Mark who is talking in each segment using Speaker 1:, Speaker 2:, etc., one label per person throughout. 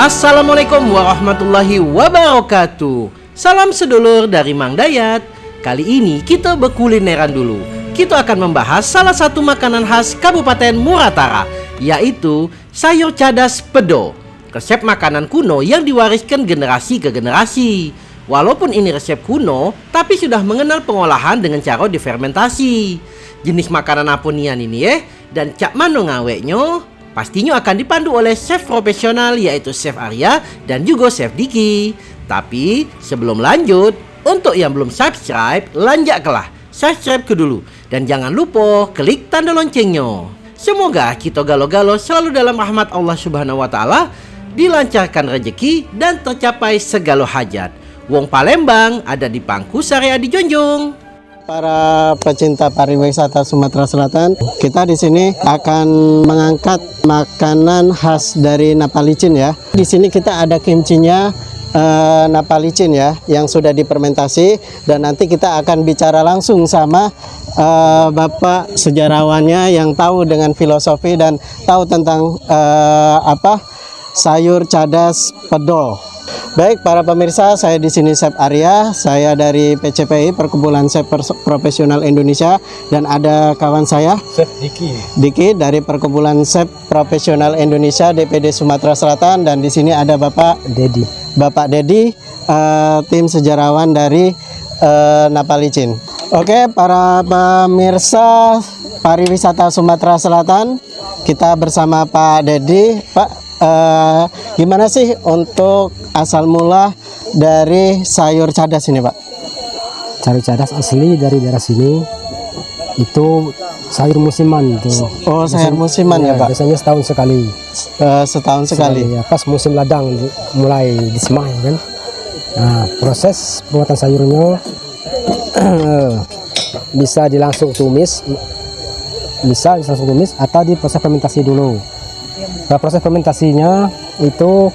Speaker 1: Assalamualaikum warahmatullahi wabarakatuh. Salam sedulur dari Mang Dayat. Kali ini kita berkulineran dulu. Kita akan membahas salah satu makanan khas Kabupaten Muratara Yaitu sayur cadas pedo. Resep makanan kuno yang diwariskan generasi ke generasi. Walaupun ini resep kuno Tapi sudah mengenal pengolahan dengan cara difermentasi. Jenis makanan apa nian ini ya Dan cak mano ngaweknya Pastinya akan dipandu oleh chef profesional yaitu Chef Arya dan juga Chef Diki. Tapi sebelum lanjut, untuk yang belum subscribe, lanjaklah subscribe ke dulu. Dan jangan lupa klik tanda loncengnya. Semoga kita galo-galo selalu dalam rahmat Allah Subhanahu wa taala, dilancarkan rezeki dan tercapai segala hajat. Wong Palembang ada di Pangku Syariah di Jonjong.
Speaker 2: Para pecinta pariwisata Sumatera Selatan, kita di sini akan mengangkat makanan khas dari Napalicin ya. Di sini kita ada kimchinya uh, Napalicin ya, yang sudah difermentasi dan nanti kita akan bicara langsung sama uh, Bapak sejarawannya yang tahu dengan filosofi dan tahu tentang uh, apa sayur cadas pedol. Baik para pemirsa, saya di sini Chef Arya, saya dari PCPI Perkebunan Chef Profesional Indonesia dan ada kawan saya
Speaker 3: Chef Diki.
Speaker 2: Diki dari Perkebunan Chef Profesional Indonesia DPD Sumatera Selatan dan di sini ada Bapak
Speaker 3: Dedi.
Speaker 2: Bapak Dedi, uh, tim sejarawan dari uh, Napalicin. Oke, para pemirsa pariwisata Sumatera Selatan, kita bersama Pak Dedi. Pak, uh, gimana sih untuk asal mula dari sayur cadas ini Pak?
Speaker 3: Sayur cadas asli dari daerah sini itu sayur musiman tuh.
Speaker 2: Oh sayur musiman ya, ya Pak?
Speaker 3: Biasanya setahun sekali.
Speaker 2: Uh, setahun sekali. sekali
Speaker 3: ya, pas musim ladang mulai disemai kan. Nah proses pembuatan sayurnya bisa dilangsung tumis, bisa langsung tumis atau di proses fermentasi dulu. Nah, proses fermentasinya itu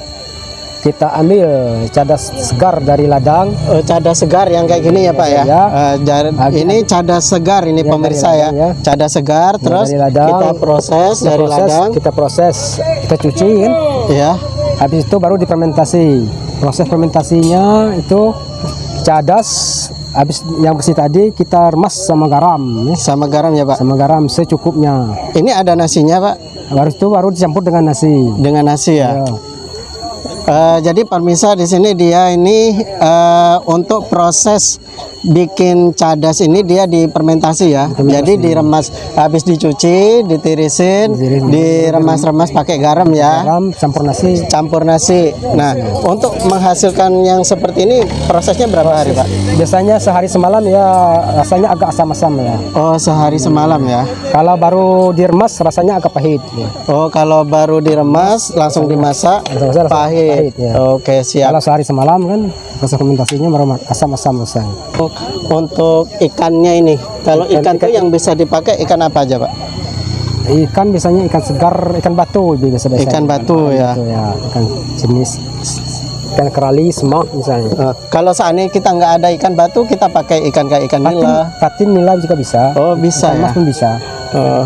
Speaker 3: kita ambil cadas segar dari ladang.
Speaker 2: Oh, cadas segar yang kayak gini ya Pak ya. ya. Uh, ini cadas segar ini ya, pemirsa ya. ya. Cadas segar ya, terus ladang, kita proses kita dari proses, ladang.
Speaker 3: Kita proses, kita cuci kan.
Speaker 2: Ya.
Speaker 3: Habis itu baru difermentasi. Proses fermentasinya itu cadas habis yang bersih tadi kita remas sama garam
Speaker 2: ya. Sama garam ya Pak.
Speaker 3: Sama garam secukupnya.
Speaker 2: Ini ada nasinya Pak
Speaker 3: baru itu baru dicampur dengan nasi
Speaker 2: dengan nasi ya, ya. Uh, jadi permisa di sini dia ini uh, untuk proses bikin cadas ini dia difermentasi ya. Jadi diremas habis dicuci, ditirisin, diremas-remas pakai garam ya.
Speaker 3: Garam campur nasi.
Speaker 2: Campur nasi. Nah, untuk menghasilkan yang seperti ini prosesnya berapa hari, Pak?
Speaker 3: Biasanya sehari semalam ya rasanya agak asam-asam ya.
Speaker 2: Oh, sehari semalam ya.
Speaker 3: Kalau baru diremas rasanya agak pahit ya.
Speaker 2: Oh, kalau baru diremas langsung dimasak langsung pahit pahit ya. Oke, siap.
Speaker 3: Kalau sehari semalam kan rasa fermentasinya baru asam-asam rasanya.
Speaker 2: Untuk ikannya ini, kalau ikan, ikan itu yang bisa dipakai ikan apa aja, Pak?
Speaker 3: Ikan biasanya ikan segar, ikan batu biasa biasa.
Speaker 2: Ikan batu ya.
Speaker 3: Batu, ya, ikan jenis ikan kerali, semak misalnya. Uh,
Speaker 2: kalau seandainya kita nggak ada ikan batu, kita pakai ikan kayak ikan patin, nila.
Speaker 3: Patin nila juga bisa.
Speaker 2: Oh bisa ikan
Speaker 3: ya. pun bisa.
Speaker 2: Oh.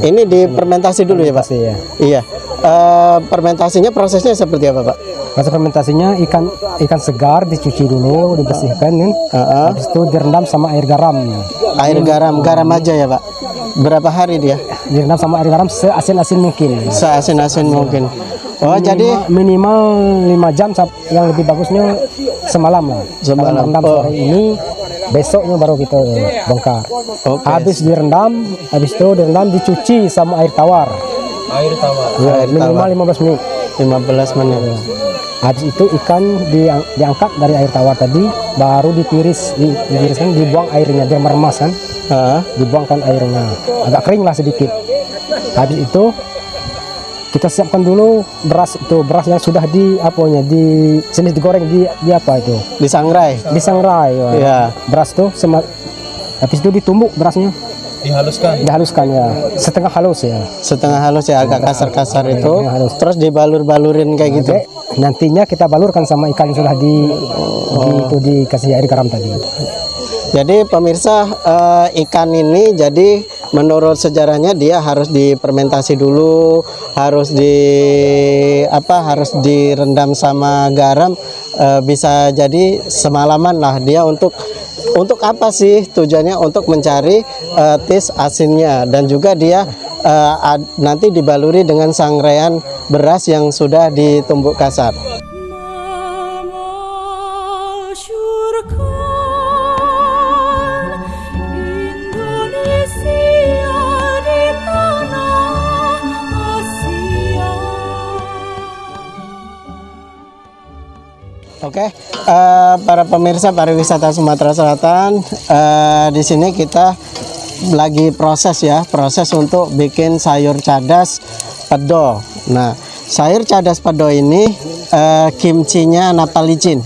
Speaker 2: Ini difermentasi dulu ya Pak?
Speaker 3: Ya.
Speaker 2: Iya. Uh, fermentasinya prosesnya seperti apa Pak?
Speaker 3: Proses fermentasinya ikan ikan segar dicuci dulu, dibersihkan kan. Uh -uh. Habis itu direndam sama air garam.
Speaker 2: Air garam, garam aja ya Pak? Berapa hari dia?
Speaker 3: Direndam sama air garam seasin-asin mungkin.
Speaker 2: Seasin-asin mungkin. Oh
Speaker 3: minimal,
Speaker 2: jadi
Speaker 3: minimal lima jam yang lebih bagusnya semalam lah.
Speaker 2: Semalam.
Speaker 3: Rendam oh. sore ini besoknya baru kita bongkar. Okay. Habis direndam, habis itu direndam dicuci sama air tawar.
Speaker 2: Air tawar.
Speaker 3: Ya,
Speaker 2: air
Speaker 3: minimal tawar. 15 menit.
Speaker 2: 15 menit. Ya.
Speaker 3: Habis itu ikan diang, diangkat dari air tawar tadi, baru ditiris, di, ditiriskan, dibuang airnya, dia meremas kan. Uh. Dibuangkan airnya, agak kering lah sedikit. Habis itu kita siapkan dulu beras itu beras yang sudah di apanya di jenis digoreng di, di apa itu
Speaker 2: disangrai
Speaker 3: disangrai ya.
Speaker 2: ya.
Speaker 3: beras tuh habis itu ditumbuk berasnya
Speaker 2: dihaluskan?
Speaker 3: Dihaluskan ya. Setengah halus ya.
Speaker 2: Setengah halus ya agak kasar-kasar itu. halus. terus dibalur-balurin kayak gitu?
Speaker 3: Nantinya kita balurkan sama ikan yang sudah di, oh. di itu dikasih air garam tadi.
Speaker 2: Jadi pemirsa uh, ikan ini jadi menurut sejarahnya dia harus difermentasi dulu, harus di apa harus direndam sama garam eh, bisa jadi semalaman lah dia untuk untuk apa sih tujuannya untuk mencari eh, tis asinnya dan juga dia ad- nanti dibaluri dengan sangrean beras yang sudah ditumbuk kasar. Oke, eh, para pemirsa pariwisata Sumatera Selatan, eh, di sini kita lagi proses ya, proses untuk bikin sayur cadas pedo. Nah, sayur cadas pedo ini eh, kimchinya napalicin,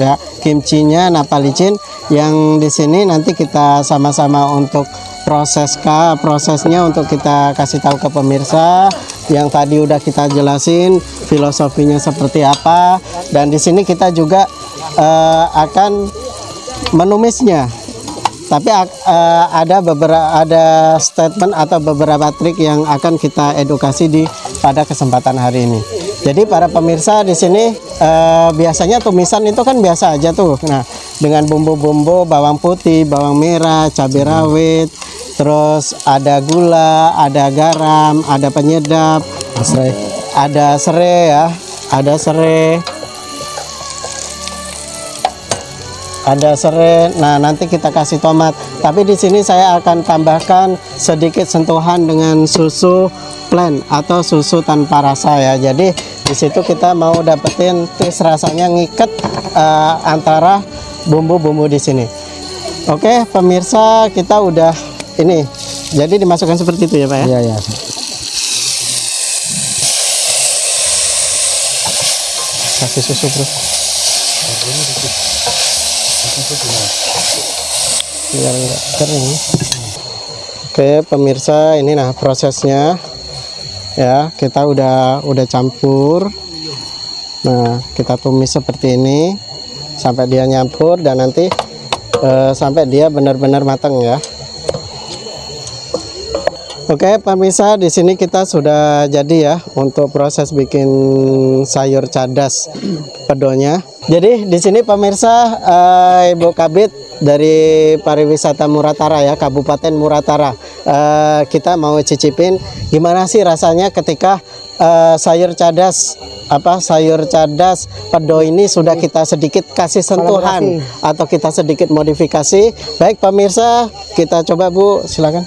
Speaker 2: ya, kimchinya napalicin yang di sini nanti kita sama-sama untuk proses prosesnya untuk kita kasih tahu ke pemirsa yang tadi udah kita jelasin filosofinya seperti apa dan di sini kita juga eh, akan menumisnya tapi eh, ada beberapa ada statement atau beberapa trik yang akan kita edukasi di pada kesempatan hari ini. Jadi para pemirsa di sini eh, biasanya tumisan itu kan biasa aja tuh. Nah, dengan bumbu-bumbu bawang putih, bawang merah, cabai rawit, terus ada gula, ada garam, ada penyedap,
Speaker 3: Serai.
Speaker 2: ada serai ya, ada serai. ada serai. Nah, nanti kita kasih tomat. Tapi di sini saya akan tambahkan sedikit sentuhan dengan susu plain atau susu tanpa rasa ya. Jadi di situ kita mau dapetin taste rasanya ngiket eh, antara bumbu-bumbu di sini. Oke, pemirsa, kita udah ini. Jadi dimasukkan seperti itu ya, Pak ya.
Speaker 3: Iya, iya.
Speaker 2: Kasih susu, Bro. Biar nggak kering. Oke, pemirsa, ini nah prosesnya. Ya, kita udah udah campur. Nah, kita tumis seperti ini sampai dia nyampur dan nanti eh, sampai dia benar-benar matang ya. Oke, pemirsa, di sini kita sudah jadi ya untuk proses bikin sayur cadas pedonya. Jadi di sini pemirsa eh, Ibu Kabit dari pariwisata Muratara ya, Kabupaten Muratara. Eh, kita mau cicipin gimana sih rasanya ketika eh, sayur cadas apa sayur cadas pedo ini sudah kita sedikit kasih sentuhan atau kita sedikit modifikasi. Baik pemirsa, kita coba Bu, silakan.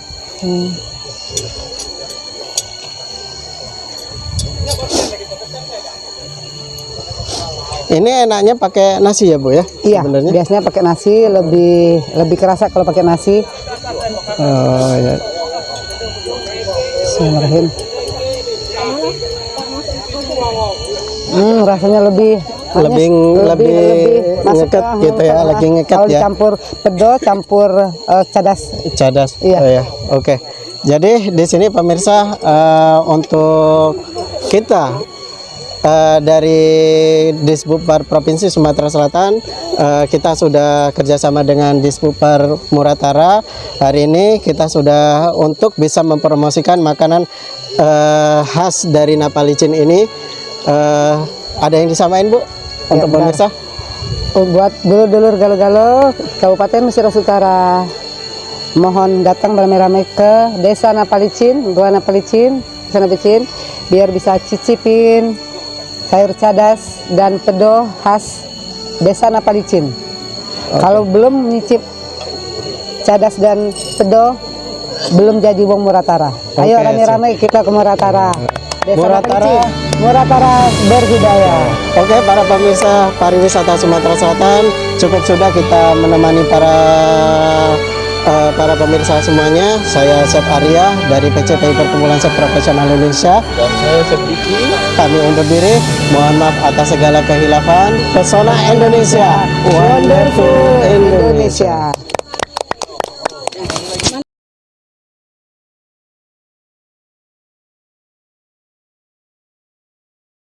Speaker 2: Ini enaknya pakai nasi ya Bu ya?
Speaker 4: Iya,
Speaker 2: Sebenarnya.
Speaker 4: biasanya pakai nasi lebih lebih kerasa kalau pakai nasi.
Speaker 2: Oh, ya.
Speaker 4: Bismillahirrahmanirrahim. Hmm, rasanya lebih
Speaker 2: Lebih-
Speaker 4: manis,
Speaker 2: lebih
Speaker 4: masuk
Speaker 2: ngeket
Speaker 4: ke-
Speaker 2: gitu ya, lagi ngeket
Speaker 4: kalau
Speaker 2: ya.
Speaker 4: dicampur pedo, campur eh, cadas.
Speaker 2: Cadas.
Speaker 4: Iya.
Speaker 2: Oh, ya. Oke. Jadi di sini pemirsa eh, untuk kita eh, dari Disbupar Provinsi Sumatera Selatan eh, kita sudah kerjasama dengan Disbupar Muratara. Hari ini kita sudah untuk bisa mempromosikan makanan eh, khas dari Napalicin ini. Eh, ada yang disamain Bu untuk
Speaker 4: benar.
Speaker 2: pemirsa?
Speaker 4: Oh, buat dulur-dulur Galo-Galo Kabupaten Mesir Utara mohon datang beramai-ramai ke Desa Napalicin, Gua Napalicin, Desa Napalicin biar bisa cicipin sayur cadas dan pedo khas Desa Napalicin. Kalau belum nyicip cadas dan pedo belum jadi wong Muratara. Ayo
Speaker 2: Oke,
Speaker 4: rame-rame kita ke Muratara. Desa
Speaker 2: Muratara.
Speaker 4: Napalicin. Muratara berbudaya.
Speaker 2: Oke para pemirsa pariwisata Sumatera Selatan cukup sudah kita menemani para eh, para pemirsa semuanya. Saya Chef Arya dari PCPI Perkumpulan Chef Profesional Indonesia. Dan saya Chef Diki. Kami undur diri. Mohon maaf atas segala kehilafan. Pesona Indonesia, wonderful Indonesia.
Speaker 4: Indonesia.